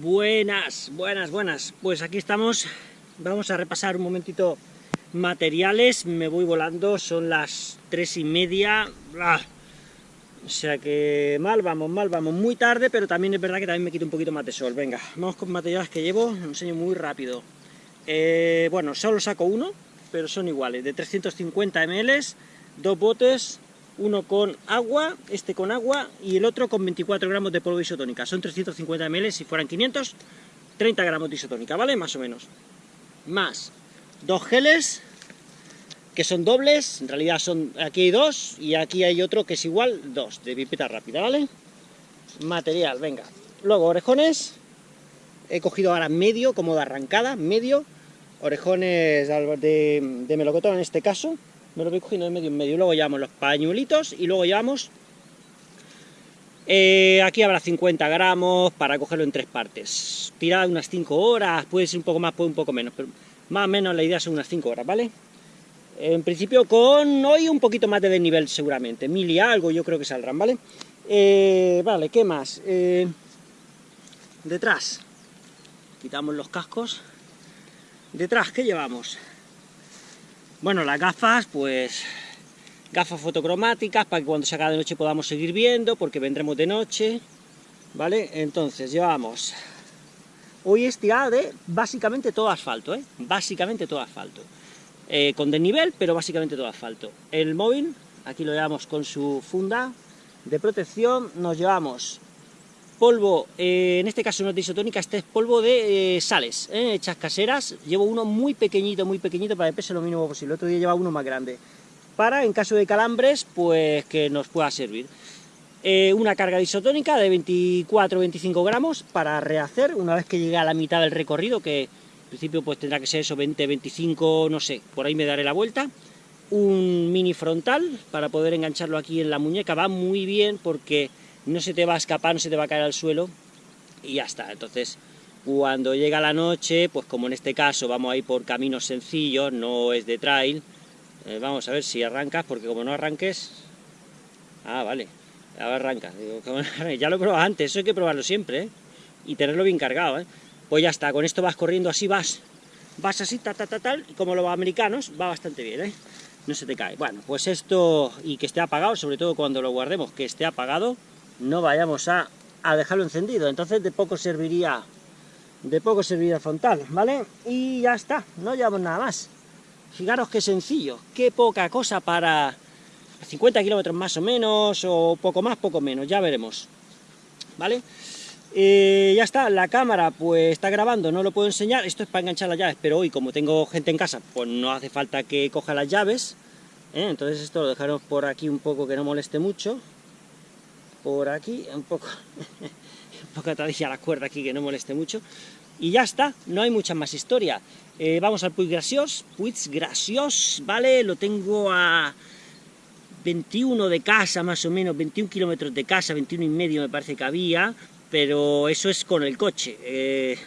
Buenas, buenas, buenas. Pues aquí estamos. Vamos a repasar un momentito materiales. Me voy volando, son las tres y media. ¡Ah! O sea que mal vamos, mal vamos. Muy tarde, pero también es verdad que también me quito un poquito más de sol. Venga, vamos con materiales que llevo. Os enseño muy rápido. Eh, bueno, solo saco uno, pero son iguales. De 350 ml, dos botes, uno con agua, este con agua y el otro con 24 gramos de polvo isotónica. Son 350 ml, si fueran 500, 30 gramos de isotónica, ¿vale? Más o menos. Más dos geles, que son dobles, en realidad son aquí hay dos, y aquí hay otro que es igual, dos, de pipeta rápida, ¿vale? Material, venga. Luego, orejones, he cogido ahora medio, como arrancada, medio, orejones de, de melocotón en este caso, me lo voy cogiendo de medio en medio, luego llevamos los pañuelitos y luego llevamos, eh, aquí habrá 50 gramos para cogerlo en tres partes, tirar unas 5 horas, puede ser un poco más, puede un poco menos, pero más o menos la idea son unas 5 horas, ¿vale? En principio con hoy un poquito más de desnivel seguramente, mil y algo yo creo que saldrán, ¿vale? Eh, vale, ¿qué más? Eh, detrás, quitamos los cascos, detrás, ¿qué llevamos? Bueno, las gafas, pues gafas fotocromáticas para que cuando se haga de noche podamos seguir viendo, porque vendremos de noche, ¿vale? Entonces llevamos, hoy es tirada de básicamente todo asfalto, ¿eh? Básicamente todo asfalto. Eh, con desnivel, pero básicamente todo asfalto. El móvil, aquí lo llevamos con su funda de protección, nos llevamos polvo, eh, en este caso no es de isotónica, este es polvo de eh, sales, eh, hechas caseras, llevo uno muy pequeñito, muy pequeñito para que pese lo mínimo posible, el otro día llevaba uno más grande, para, en caso de calambres, pues que nos pueda servir. una carga de isotónica de 24-25 gramos para rehacer, una vez que llegue a la mitad del recorrido, que en principio pues tendrá que ser eso, 20-25, no sé, por ahí me daré la vuelta, un mini frontal para poder engancharlo aquí en la muñeca, va muy bien porque no se te va a escapar, no se te va a caer al suelo y ya está. Entonces, cuando llega la noche, pues como en este caso vamos a ir por caminos sencillos, no es de trail, eh, vamos a ver si arrancas, porque como no arranques... Ah, vale, ahora arrancas. ya lo he probado antes, eso hay que probarlo siempre, ¿eh? Y tenerlo bien cargado, ¿eh? Pues ya está, con esto vas corriendo así, vas, vas así, ta, ta, ta, tal, y como los americanos, va bastante bien, ¿eh? No se te cae. Bueno, pues esto, y que esté apagado, sobre todo cuando lo guardemos, que esté apagado, no vayamos a, dejarlo encendido, entonces de poco serviría de poco serviría el frontal, ¿vale? Y ya está, no llevamos nada más. Fijaros qué sencillo, qué poca cosa para 50 kilómetros más o menos, o poco más, poco menos, ya veremos, ¿vale? Eh, ya está, la cámara pues está grabando, no lo puedo enseñar, esto es para enganchar las llaves, pero hoy como tengo gente en casa, pues no hace falta que coja las llaves, ¿eh? entonces esto lo dejaremos por aquí un poco que no moleste mucho, por aquí, un poco, un poco atadilla la cuerda aquí que no moleste mucho, y ya está, no hay mucha más historia. Eh, vamos al Puig Gracios, Puig Gracios, ¿vale? Lo tengo a 21 de casa, más o menos, 21 kilómetros de casa, 21 y medio me parece que había, pero eso es con el coche, eh,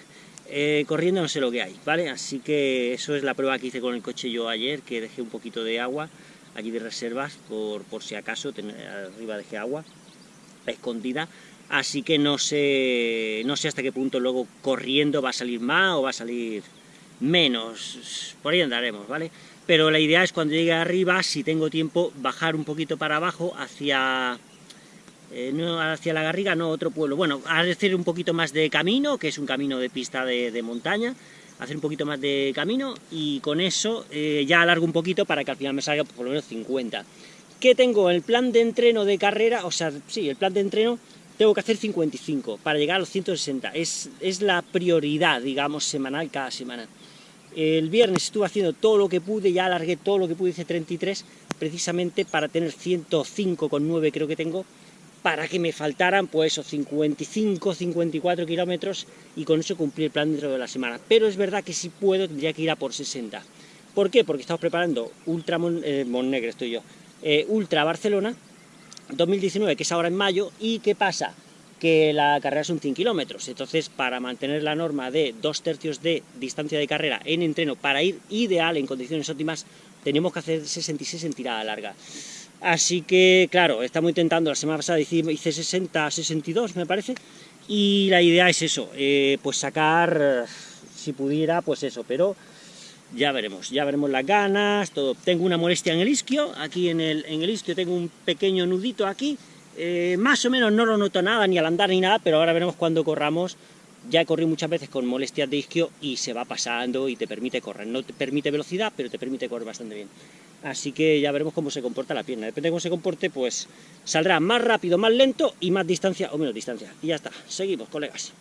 eh, corriendo no sé lo que hay, ¿vale? Así que eso es la prueba que hice con el coche yo ayer, que dejé un poquito de agua aquí de reservas, por, por si acaso, arriba dejé agua, escondida, así que no sé, no sé hasta qué punto luego corriendo va a salir más o va a salir menos, por ahí andaremos, ¿vale? Pero la idea es cuando llegue arriba, si tengo tiempo, bajar un poquito para abajo hacia... Eh, no hacia la Garriga, no, otro pueblo. Bueno, hacer un poquito más de camino, que es un camino de pista de, montaña, hacer un poquito más de camino, y con eso eh, ya alargo un poquito para que al final me salga por lo menos 50 que tengo el plan de entreno de carrera, o sea, sí, el plan de entreno, tengo que hacer 55 para llegar a los 160. Es, es la prioridad, digamos, semanal cada semana. El viernes estuve haciendo todo lo que pude, ya alargué todo lo que pude, hice 33, precisamente para tener 105,9 creo que tengo, para que me faltaran pues esos 55, 54 kilómetros y con eso cumplir el plan dentro de la semana. Pero es verdad que si puedo tendría que ir a por 60. ¿Por qué? Porque estamos preparando Ultra eh, Negre, estoy yo, eh, Ultra Barcelona 2019, que es ahora en mayo, y ¿qué pasa? Que la carrera son 100 kilómetros, entonces para mantener la norma de dos tercios de distancia de carrera en entreno, para ir ideal en condiciones óptimas, tenemos que hacer 66 en tirada larga. Así que, claro, estamos intentando, la semana pasada hice 60, 62 me parece, y la idea es eso, eh, pues sacar, si pudiera, pues eso, pero ya veremos, ya veremos las ganas, todo. Tengo una molestia en el isquio, aquí en el, en el isquio tengo un pequeño nudito aquí, eh, más o menos no lo noto nada, ni al andar ni nada, pero ahora veremos cuando corramos, ya he corrido muchas veces con molestias de isquio y se va pasando y te permite correr, no te permite velocidad, pero te permite correr bastante bien. Así que ya veremos cómo se comporta la pierna, depende de cómo se comporte, pues saldrá más rápido, más lento y más distancia o menos distancia. Y ya está, seguimos colegas.